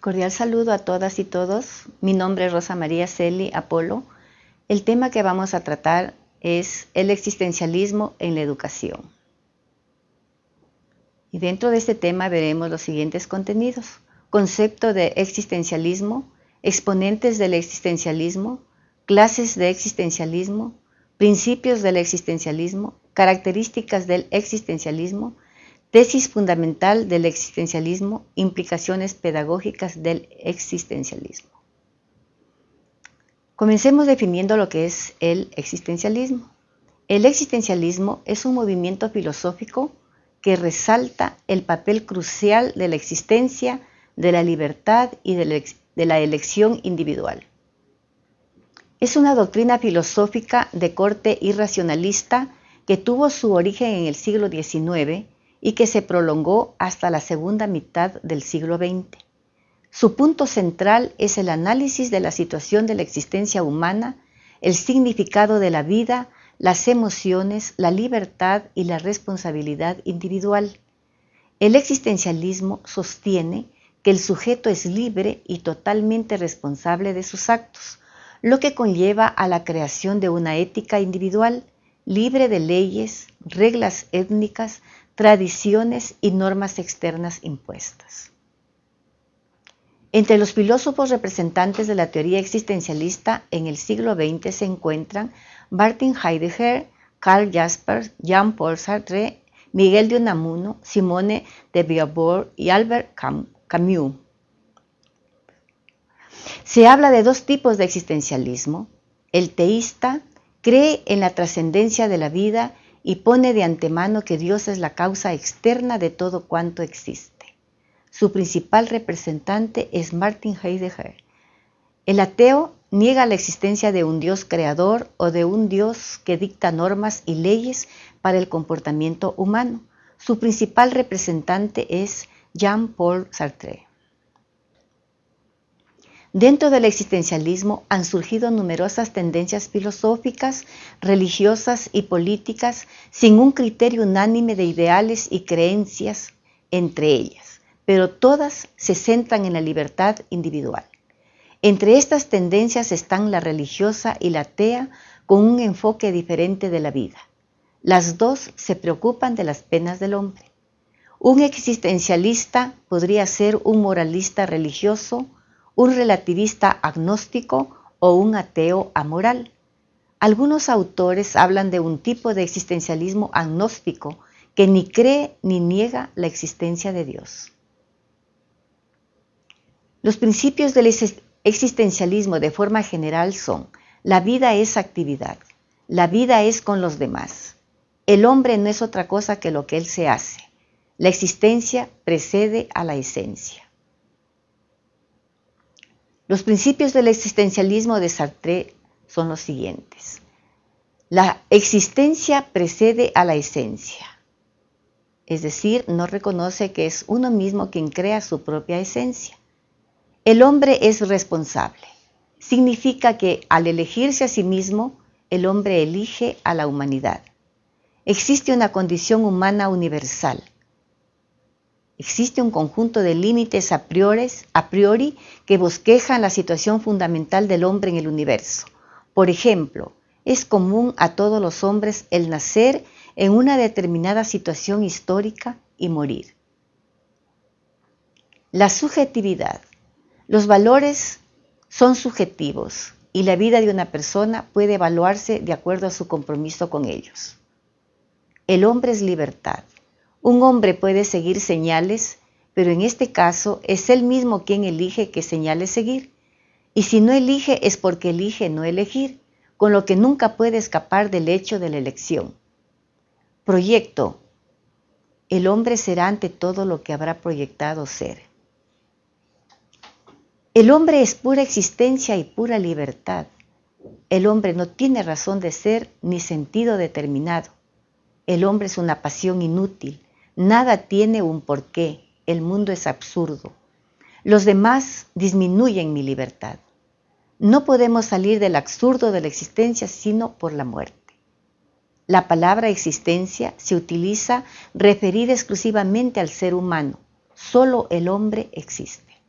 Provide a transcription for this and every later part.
Cordial saludo a todas y todos. Mi nombre es Rosa María Celi Apolo. El tema que vamos a tratar es el existencialismo en la educación. Y dentro de este tema veremos los siguientes contenidos. Concepto de existencialismo, exponentes del existencialismo, clases de existencialismo, principios del existencialismo, características del existencialismo, tesis fundamental del existencialismo, implicaciones pedagógicas del existencialismo. Comencemos definiendo lo que es el existencialismo. El existencialismo es un movimiento filosófico que resalta el papel crucial de la existencia, de la libertad y de la elección individual. Es una doctrina filosófica de corte irracionalista que tuvo su origen en el siglo XIX y que se prolongó hasta la segunda mitad del siglo XX. Su punto central es el análisis de la situación de la existencia humana, el significado de la vida, las emociones, la libertad y la responsabilidad individual. El existencialismo sostiene que el sujeto es libre y totalmente responsable de sus actos, lo que conlleva a la creación de una ética individual libre de leyes, reglas étnicas, tradiciones y normas externas impuestas. Entre los filósofos representantes de la teoría existencialista en el siglo XX se encuentran Martin Heidegger, Karl Jaspers, Jean-Paul Sartre, Miguel de Unamuno, Simone de Beauvoir y Albert Camus. Se habla de dos tipos de existencialismo. El teísta cree en la trascendencia de la vida y pone de antemano que Dios es la causa externa de todo cuanto existe. Su principal representante es Martin Heidegger. El ateo niega la existencia de un Dios creador o de un Dios que dicta normas y leyes para el comportamiento humano. Su principal representante es Jean-Paul Sartre. Dentro del existencialismo han surgido numerosas tendencias filosóficas, religiosas y políticas sin un criterio unánime de ideales y creencias entre ellas, pero todas se centran en la libertad individual. Entre estas tendencias están la religiosa y la atea con un enfoque diferente de la vida. Las dos se preocupan de las penas del hombre. Un existencialista podría ser un moralista religioso, un relativista agnóstico o un ateo amoral. Algunos autores hablan de un tipo de existencialismo agnóstico que ni cree ni niega la existencia de Dios. Los principios del existencialismo de forma general son, la vida es actividad, la vida es con los demás, el hombre no es otra cosa que lo que él se hace, la existencia precede a la esencia. Los principios del existencialismo de Sartre son los siguientes. La existencia precede a la esencia, es decir, no reconoce que es uno mismo quien crea su propia esencia. El hombre es responsable. Significa que al elegirse a sí mismo, el hombre elige a la humanidad. Existe una condición humana universal, Existe un conjunto de límites a priori, que bosquejan la situación fundamental del hombre en el universo. Por ejemplo, es común a todos los hombres el nacer en una determinada situación histórica y morir. La subjetividad. Los valores son subjetivos y la vida de una persona puede evaluarse de acuerdo a su compromiso con ellos. El hombre es libertad. Un hombre puede seguir señales, pero en este caso es él mismo quien elige qué señales seguir. Y si no elige es porque elige no elegir, con lo que nunca puede escapar del hecho de la elección. Proyecto. El hombre será ante todo lo que habrá proyectado ser. El hombre es pura existencia y pura libertad. El hombre no tiene razón de ser ni sentido determinado. El hombre es una pasión inútil, Nada tiene un porqué, el mundo es absurdo. Los demás disminuyen mi libertad. No podemos salir del absurdo de la existencia sino por la muerte. La palabra existencia se utiliza referida exclusivamente al ser humano. Solo el hombre existe.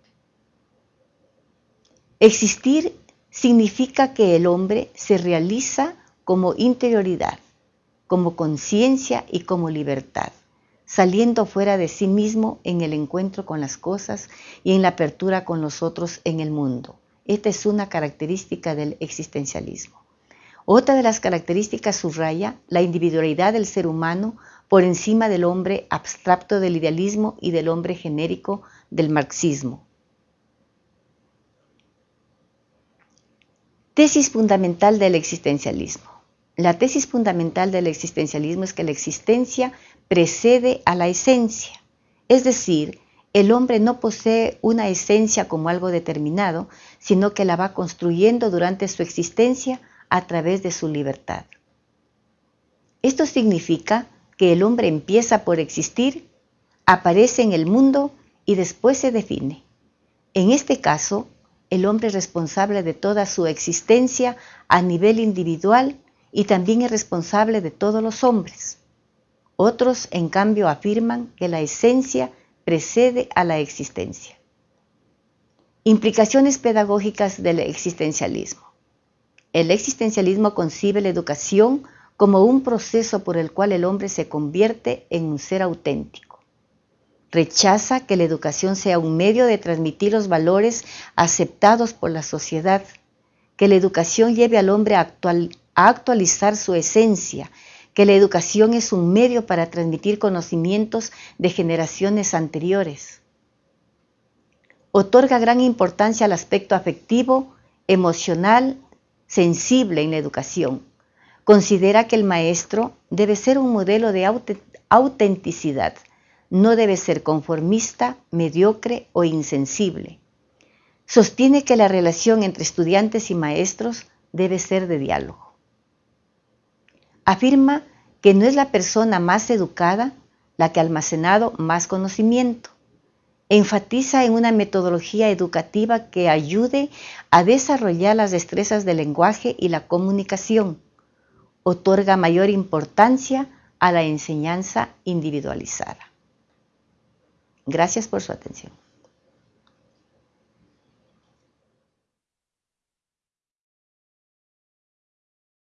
Existir significa que el hombre se realiza como interioridad, como conciencia y como libertad, saliendo fuera de sí mismo en el encuentro con las cosas y en la apertura con los otros en el mundo. Esta es una característica del existencialismo. Otra de las características subraya la individualidad del ser humano por encima del hombre abstracto del idealismo y del hombre genérico del marxismo. Tesis fundamental del existencialismo. La tesis fundamental del existencialismo es que la existencia precede a la esencia, es decir, el hombre no posee una esencia como algo determinado, sino que la va construyendo durante su existencia a través de su libertad. Esto significa que el hombre empieza por existir, aparece en el mundo y después se define. En este caso, el hombre es responsable de toda su existencia a nivel individual y también es responsable de todos los hombres. Otros, en cambio, afirman que la esencia precede a la existencia. Implicaciones pedagógicas del existencialismo. El existencialismo concibe la educación como un proceso por el cual el hombre se convierte en un ser auténtico. Rechaza que la educación sea un medio de transmitir los valores aceptados por la sociedad, que la educación lleve al hombre a, a actualizar su esencia, que la educación es un medio para transmitir conocimientos de generaciones anteriores. Otorga gran importancia al aspecto afectivo, emocional sensible en la educación. Considera que el maestro debe ser un modelo de autenticidad, no debe ser conformista, mediocre o insensible. Sostiene que la relación entre estudiantes y maestros debe ser de diálogo. Afirma que no es la persona más educada la que ha almacenado más conocimiento, enfatiza en una metodología educativa que ayude a desarrollar las destrezas del lenguaje y la comunicación. Otorga mayor importancia a la enseñanza individualizada. Gracias por su atención.